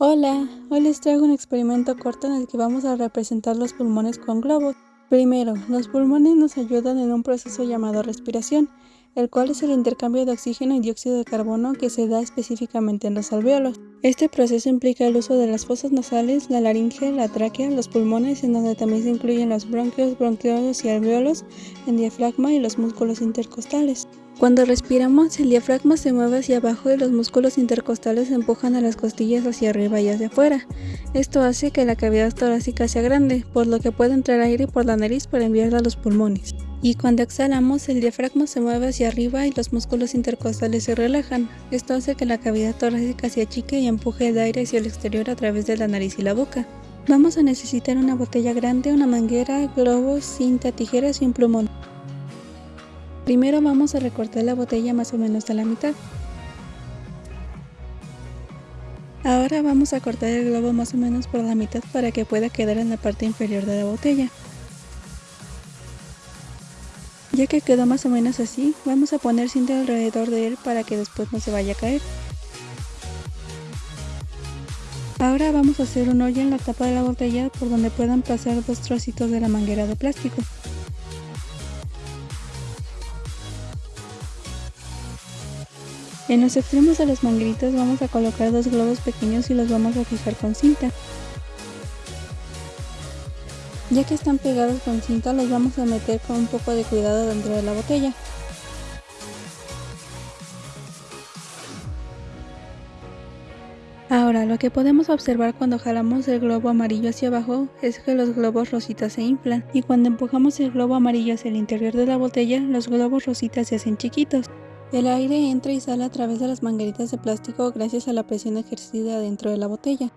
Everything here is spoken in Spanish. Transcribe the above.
Hola, hoy les traigo un experimento corto en el que vamos a representar los pulmones con globos. Primero, los pulmones nos ayudan en un proceso llamado respiración, el cual es el intercambio de oxígeno y dióxido de carbono que se da específicamente en los alveolos. Este proceso implica el uso de las fosas nasales, la laringe, la tráquea, los pulmones, en donde también se incluyen los bronquios, bronquiolos y alveolos, el diafragma y los músculos intercostales. Cuando respiramos, el diafragma se mueve hacia abajo y los músculos intercostales empujan a las costillas hacia arriba y hacia afuera. Esto hace que la cavidad torácica sea grande, por lo que puede entrar aire por la nariz para enviarla a los pulmones. Y cuando exhalamos, el diafragma se mueve hacia arriba y los músculos intercostales se relajan. Esto hace que la cavidad torácica se achique y empuje el aire hacia el exterior a través de la nariz y la boca. Vamos a necesitar una botella grande, una manguera, globos, cinta, tijeras y un plumón. Primero vamos a recortar la botella más o menos a la mitad. Ahora vamos a cortar el globo más o menos por la mitad para que pueda quedar en la parte inferior de la botella. Ya que quedó más o menos así, vamos a poner cinta alrededor de él para que después no se vaya a caer. Ahora vamos a hacer un hoyo en la tapa de la botella por donde puedan pasar dos trocitos de la manguera de plástico. En los extremos de las mangueritas vamos a colocar dos globos pequeños y los vamos a fijar con cinta. Ya que están pegados con cinta los vamos a meter con un poco de cuidado dentro de la botella. Ahora, lo que podemos observar cuando jalamos el globo amarillo hacia abajo es que los globos rositas se inflan y cuando empujamos el globo amarillo hacia el interior de la botella, los globos rositas se hacen chiquitos. El aire entra y sale a través de las mangueritas de plástico gracias a la presión ejercida dentro de la botella.